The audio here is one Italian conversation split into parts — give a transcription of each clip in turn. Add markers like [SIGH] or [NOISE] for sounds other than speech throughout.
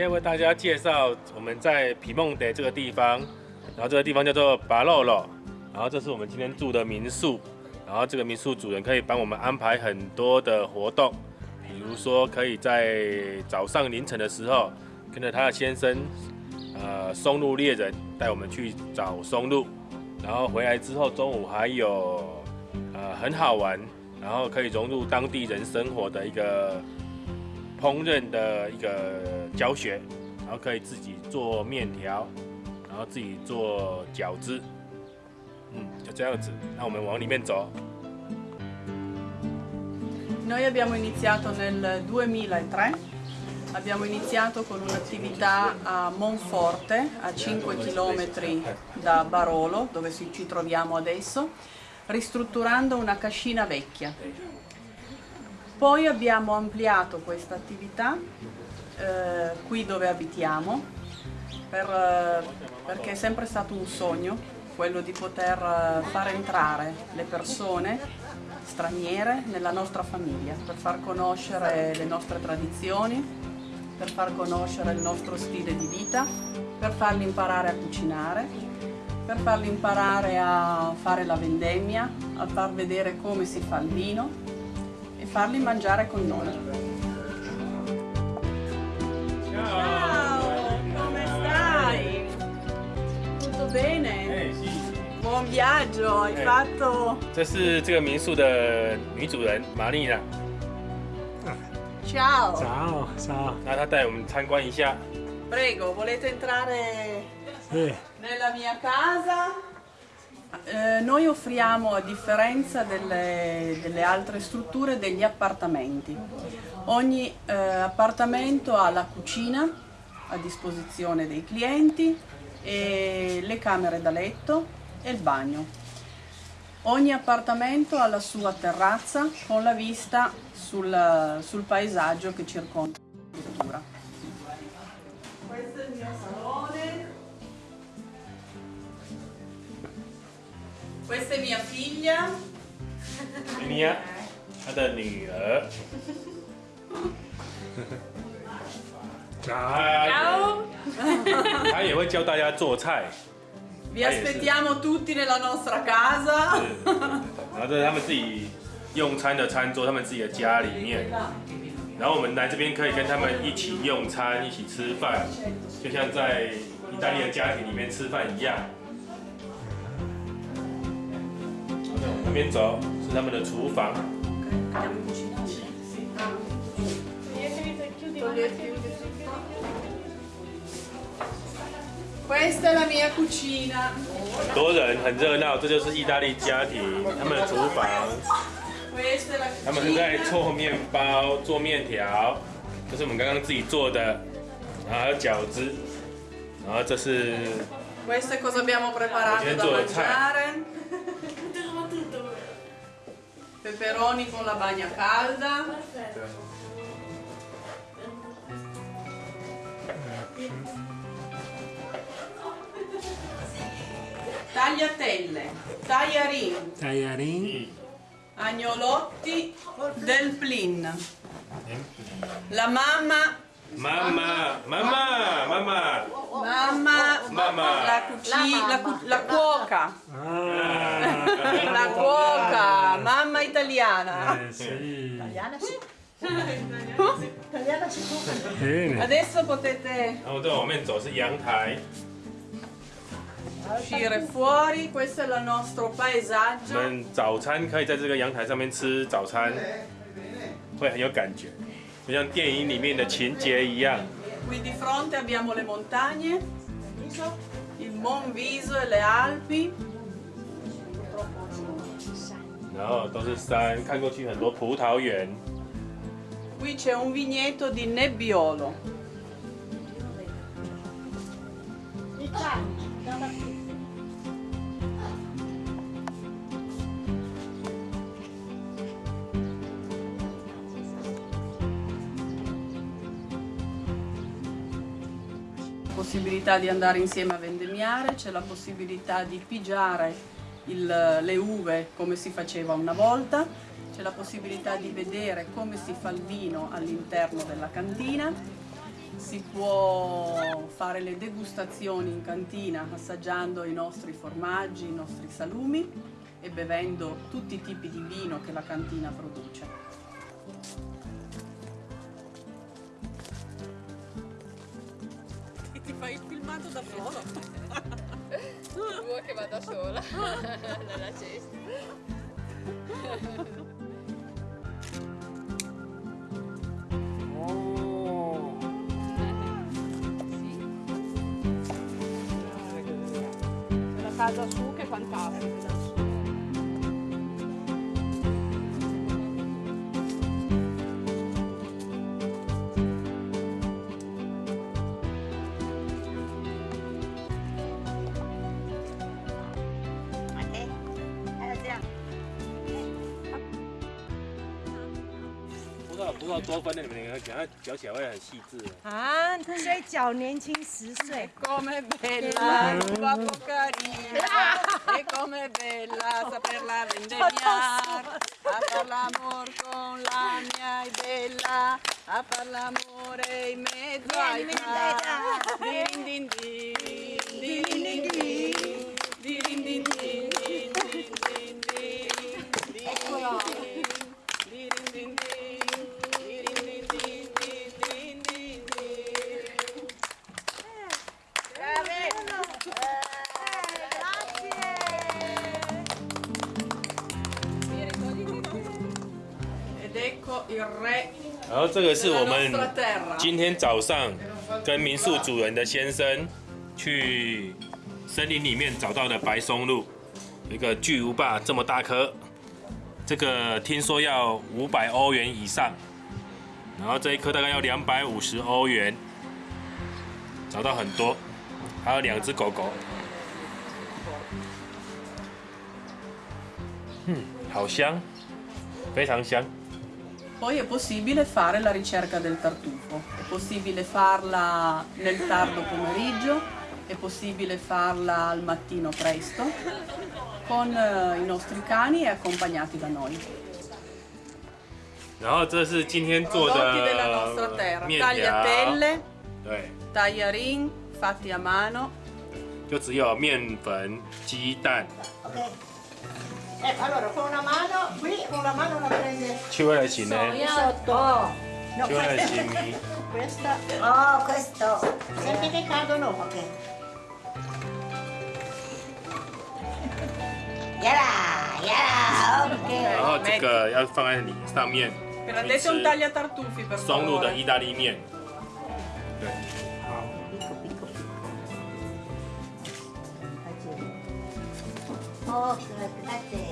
今天为大家介绍我们在皮梦德这个地方，然后这个地方叫做巴洛洛，然后这是我们今天住的民宿，然后这个民宿主人可以帮我们安排很多的活动，比如说可以在早上凌晨的时候跟着他的先生，呃，松露猎人带我们去找松露，然后回来之后中午还有呃很好玩，然后可以融入当地人生活的一个。烹饪的一个教学，然后可以自己做面条，然后自己做饺子，嗯，就这样子。那我们往里面走。Noi abbiamo iniziato nel 2003, abbiamo iniziato con un'attività a Monforte, a 5 km da Barolo, dove ci troviamo adesso, ristrutturando una cascina vecchia. Poi abbiamo ampliato questa attività eh, qui dove abitiamo per, eh, perché è sempre stato un sogno quello di poter eh, far entrare le persone straniere nella nostra famiglia per far conoscere le nostre tradizioni, per far conoscere il nostro stile di vita, per farli imparare a cucinare, per farli imparare a fare la vendemmia, a far vedere come si fa il vino farli mangiare con noi. coraggio, hai eh. fatto! Ah. Ciao! Ciao, ciao! Prego, volete entrare nella mia casa? Eh, noi offriamo, a differenza delle, delle, altre strutture, degli appartamenti. Ogni eh, appartamento ha la cucina a disposizione dei clienti, e le camere da letto e il bagno. Ogni appartamento ha la sua terrazza con la vista sul, sul paesaggio che circonda la struttura. Questo è il mio salone. Questa è mia figlia. Mia, 她的女儿。Ciao. 她也会教大家做菜。 [LAUGHS] Vi aspettiamo tutti nella nostra casa. 然后这是他们自己用餐的餐桌，他们自己的家里面。然后我们来这边可以跟他们一起用餐，一起吃饭，就像在意大利的家庭里面吃饭一样。那边走是他们的厨房。Questa è la mia cucina。很多人很热闹，这就是意大利家庭他们的厨房。他们正在做面包、做面条，这是我们刚刚自己做的，然后还有饺子，然后这是。Questo è cosa abbiamo preparato da mangiare. [LAUGHS] peperoni con la bagna calda. Tagliatelle, tagliarin, tagliarin, agnolotti del plin. La mamma Mamma, mamma, mamma. Mamma, mamma. La, cucina, la, cu la cuoca. Ah. La cuoca, mamma italiana. Eh, sì. Italiana sì. Italiana si Bene. Adesso potete uscire fuori, questo è il nostro paesaggio. 我们早餐可以在这个阳台上面吃早餐，会很有感觉。就像电影里面的情节一样。Qui di fronte abbiamo le montagne, il Monviso e le Alpi. 然后都是山，看过去很多葡萄园。Qui c'è un vigneto di Nebbiolo. Possibilità di andare insieme a vendemmiare, c'è la possibilità di pigiare il, le uve come si faceva una volta, c'è la possibilità di vedere come si fa il vino all'interno della cantina, si può fare le degustazioni in cantina assaggiando i nostri formaggi, i nostri salumi e bevendo tutti i tipi di vino che la cantina produce. Filmato da solo? [LAUGHS] Vuoi che vada sola [LAUGHS] nella cesta? Oh. [LAUGHS] Casa su che è fantastica 不知道不知道多分的，你们两个讲，它嚼起来会很细致。啊，所以脚年轻十岁。 Come bella, troppo carina, e come bella saperla vendemmiare, a far l'amor con la mia è bella, a far l'amore in mezzo ai tra. Din din din, din din din din, din din din din, din din 然后这个是我们今天早上跟民宿主人的先生去森林里面找到的白松露，一个巨无霸这么大颗，这个听说要五百欧元以上，然后这一颗大概要两百五十欧元，找到很多，还有两只狗狗，嗯，好香，非常香。Poi è possibile fare la ricerca del tartufo, è possibile farla nel tardo pomeriggio, è possibile farla al mattino presto con eh, i nostri cani e accompagnati da noi. 然后这是今天做 Prodotti della nostra 的 terra, 面条， tagliatelle, 对， tagliarin fatti a mano, 就只有面粉、鸡蛋， Ok. Ecco, allora con una mano, qui con una mano la prende 去味的行呢， sotto. Oh. [LAUGHS] No, 去味的行米， questa. Oh, questo. Senti che cadono, ok. [LAUGHS] Yala, yala, 然 ok. 后这个要放在里上面， prendete un tagliatartufi per 松露的 favore. 意大利面，对， Picco, picco, picco. Oh, grazie.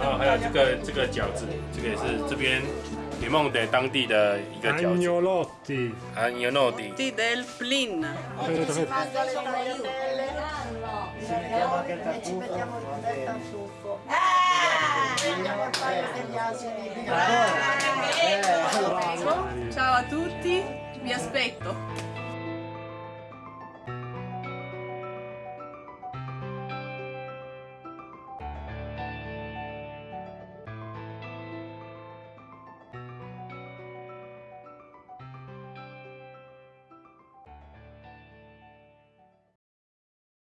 然后还有这个这个饺子，这个也是这边云梦的当地的一个饺子。Ciao a tutti, vi aspetto.